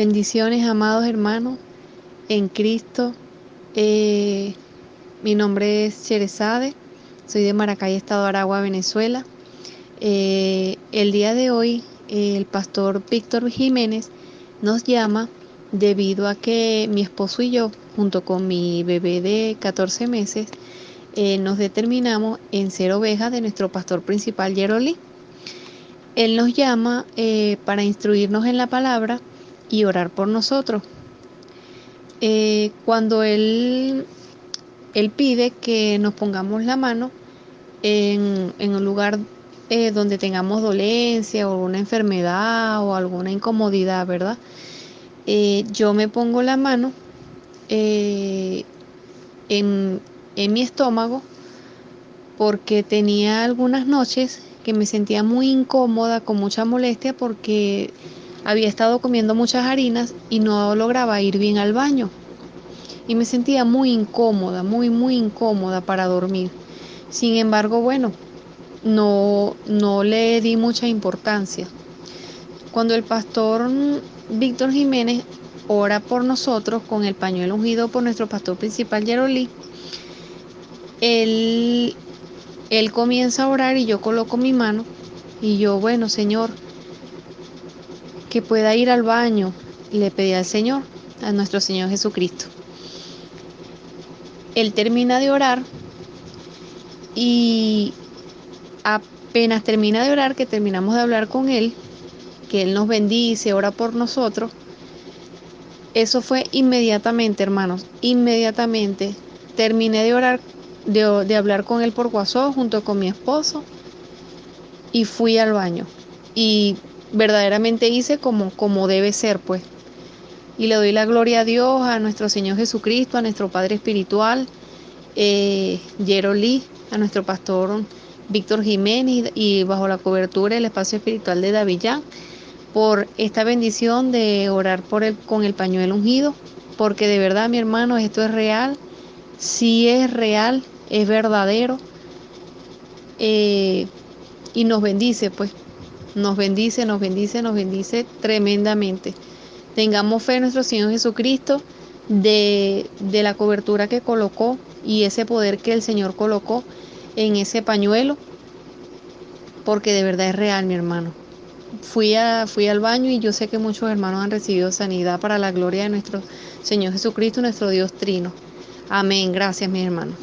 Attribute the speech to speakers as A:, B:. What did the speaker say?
A: Bendiciones, amados hermanos, en Cristo. Eh, mi nombre es Cherezade, soy de Maracay, Estado de Aragua, Venezuela. Eh, el día de hoy, eh, el pastor Víctor Jiménez nos llama debido a que mi esposo y yo, junto con mi bebé de 14 meses, nos determinamos en ser ovejas de nuestro pastor principal, Yeroli. Él nos llama para instruirnos en la palabra y orar por nosotros. Eh, cuando él, él pide que nos pongamos la mano en, un lugar eh, donde tengamos dolencia o una enfermedad o alguna incomodidad, ¿verdad? Eh, yo me pongo la mano en, en mi estómago porque tenía algunas noches que me sentía muy incómoda, con mucha molestia, porque había estado comiendo muchas harinas y no lograba ir bien al baño. Y me sentía muy incómoda, muy, muy incómoda para dormir. Sin embargo, bueno, no, no le di mucha importancia. Cuando el pastor Víctor Jiménez ora por nosotros con el pañuelo ungido por nuestro pastor principal Yerolí, él, él comienza a orar y yo coloco mi mano y yo, bueno, Señor, que pueda ir al baño. Le pedí al Señor, a nuestro Señor Jesucristo. Él termina de orar y apenas termina de orar, que terminamos de hablar con Él, que Él nos bendice, ora por nosotros. Eso fue inmediatamente, hermanos, inmediatamente. Terminé de orar, de, de hablar con Él por WhatsApp junto con mi esposo y fui al baño. Y verdaderamente hice como, como debe ser, pues. Y le doy la gloria a Dios, a nuestro Señor Jesucristo, a nuestro Padre Espiritual, eh, Lee, a nuestro pastor Víctor Jiménez y bajo la cobertura del espacio espiritual de Davillán, por esta bendición de orar por con el pañuelo ungido, porque de verdad, mi hermano, esto es real, sí es real, es verdadero, eh, y nos bendice, pues. Nos bendice, nos bendice, nos bendice tremendamente. Tengamos fe en nuestro Señor Jesucristo de, de la cobertura que colocó y ese poder que el Señor colocó en ese pañuelo, porque de verdad es real, mi hermano. Fui, a, fui al baño y yo sé que muchos hermanos han recibido sanidad para la gloria de nuestro Señor Jesucristo, nuestro Dios Trino. Amén. Gracias, mi hermano.